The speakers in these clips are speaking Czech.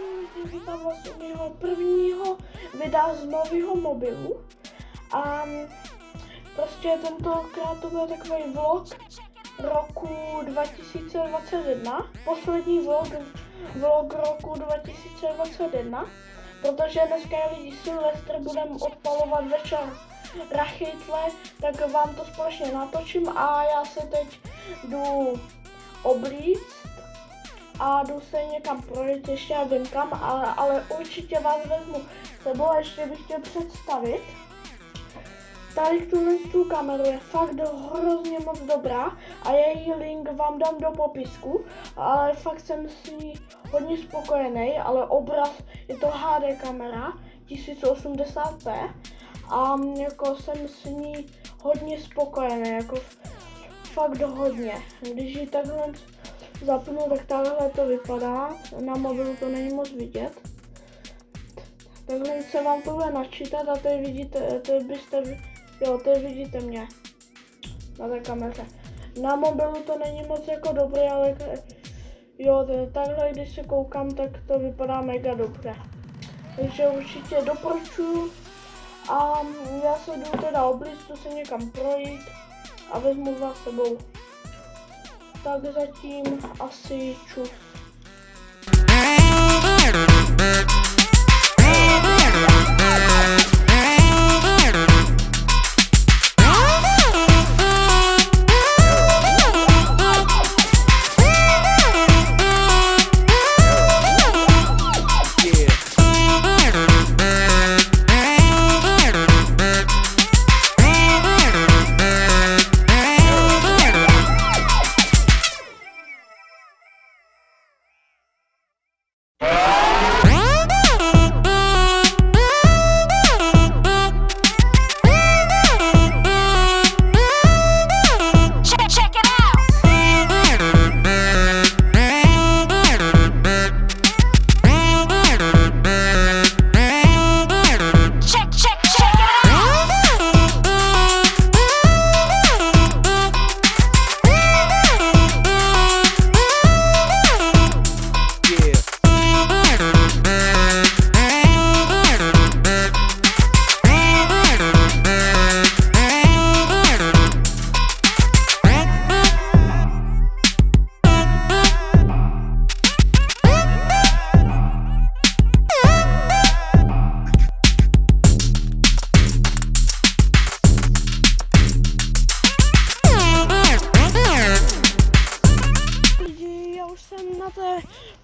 Lidi, vítám vás mého prvního videa z nového mobilu. A prostě tentokrát to bude takový vlog roku 2021. Poslední vlog, vlog roku 2021. Protože dneska je lidi Silvestr, budeme odpalovat večer rachytle, tak vám to společně natočím a já se teď jdu oblíct a jdu se někam projít, ještě nevím kam, ale, ale určitě vás vezmu sebou a ještě bych chtěl představit. Tady tuhle tu kameru je fakt hrozně moc dobrá a její link vám dám do popisku, ale fakt jsem s ní hodně spokojený, ale obraz je to HD kamera 1080p a jako jsem s ní hodně spokojený, jako fakt hodně. Když ji takhle zapnu, tak takhle to vypadá. Na mobilu to není moc vidět. Takhle se vám to bude načítat a tady vidíte, tady byste, jo, tady vidíte mě na té kameře. Na mobilu to není moc jako dobré, ale jo, takhle když se koukám, tak to vypadá mega dobře. Takže určitě doporučuji a já se jdu teda oblíztu se někam projít a vezmu vás sebou tak zatím asi čus.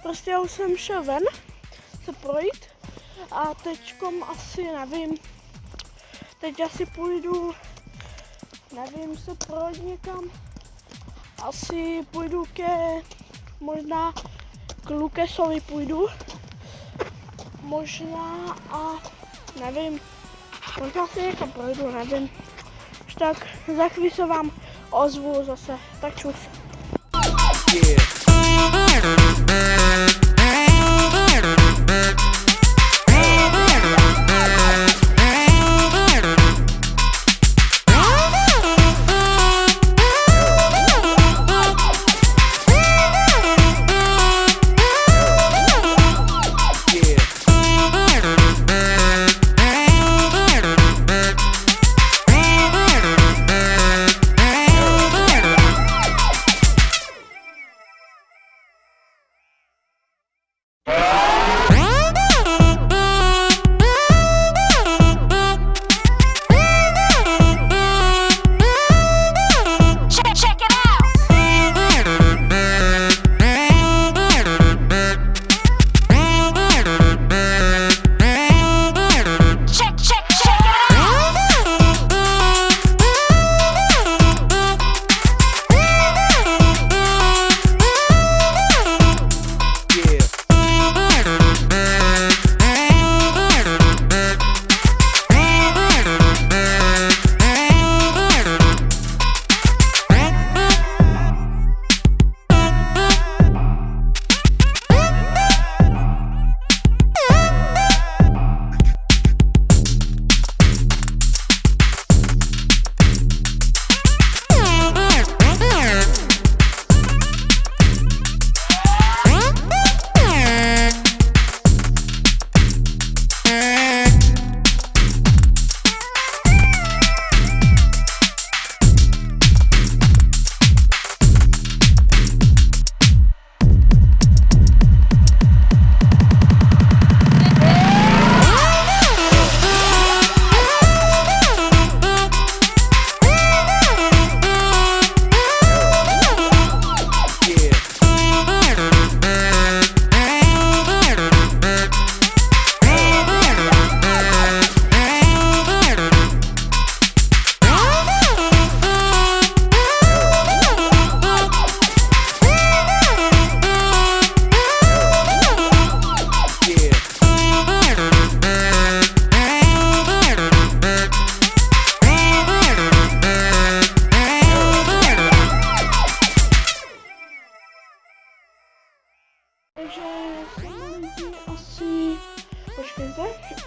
Prostě já už jsem šel ven se projít a teďkom asi nevím, teď asi půjdu, nevím, se projít někam, asi půjdu ke, možná k Lukesovi půjdu, možná a nevím, možná si někam projdu, nevím. Už tak za chvíli se vám ozvu zase, tak čus. Yeah. Mm-hmm.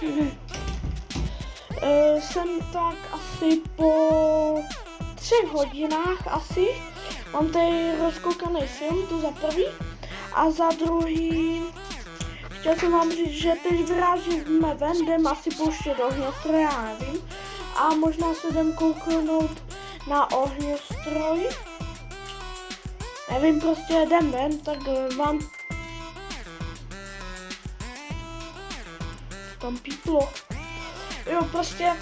Uh, jsem tak asi po třech hodinách asi. Mám tady rozkoukaný film, to za prvý. A za druhý, chtěl jsem vám říct, že teď vyrážíme ven, jdem asi pouštět ohňostroj, já nevím. A možná se jdem kouknout na ohňostroj. Nevím, prostě jdem ven, tak vám tam píplo. Jo, prostě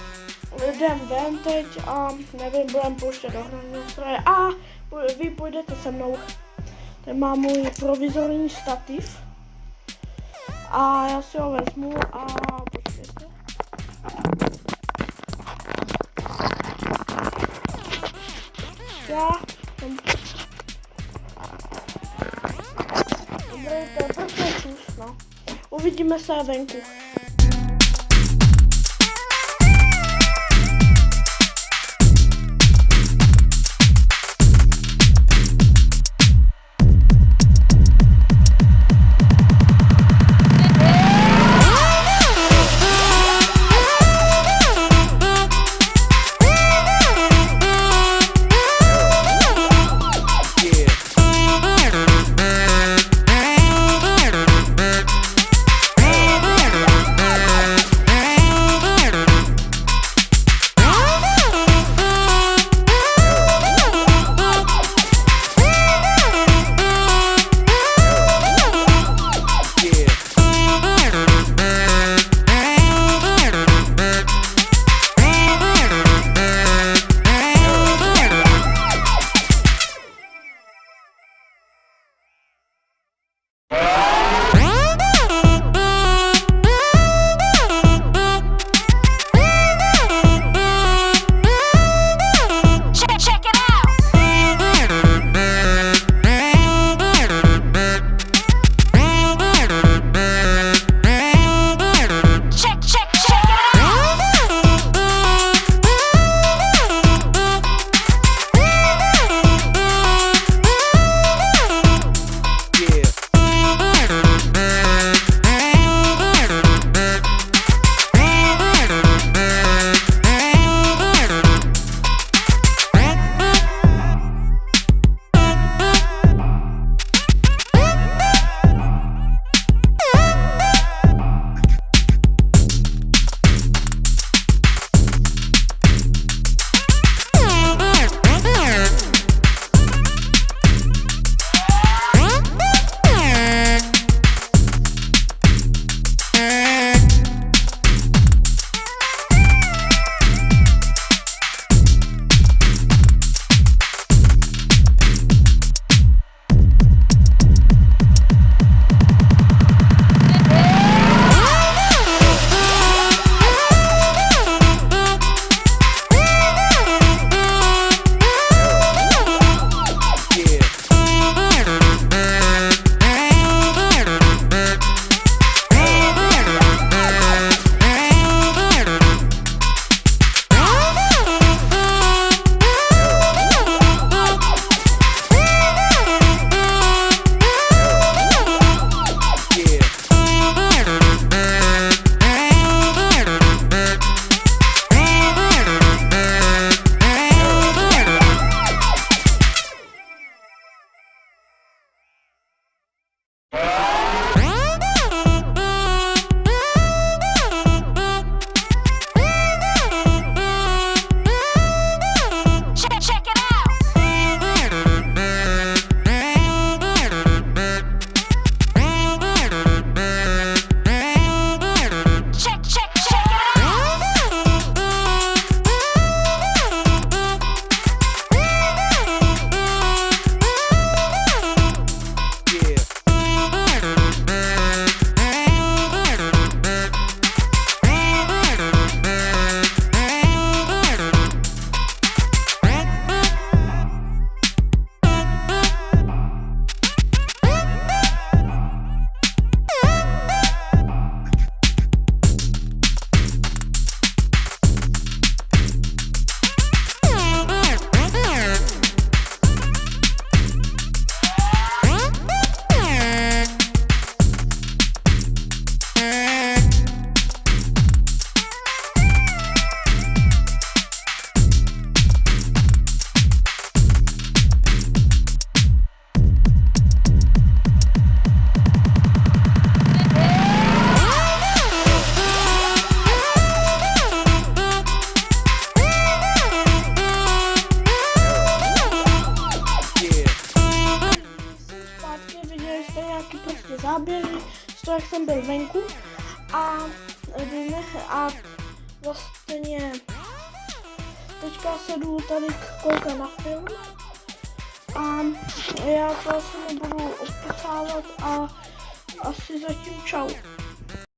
jdem ven teď a nevím, budem pouštět do ohňostroje a vy půjdete se mnou. Tady mám můj provizorní stativ. A já si ho vezmu a počkejte. Já jsem... Dobrý, to je prostě no. Uvidíme se venku. To, jak jsem byl venku a, a vlastně teďka se jdu tady koukat na film a já to asi nebudu odpocávat a asi zatím čau.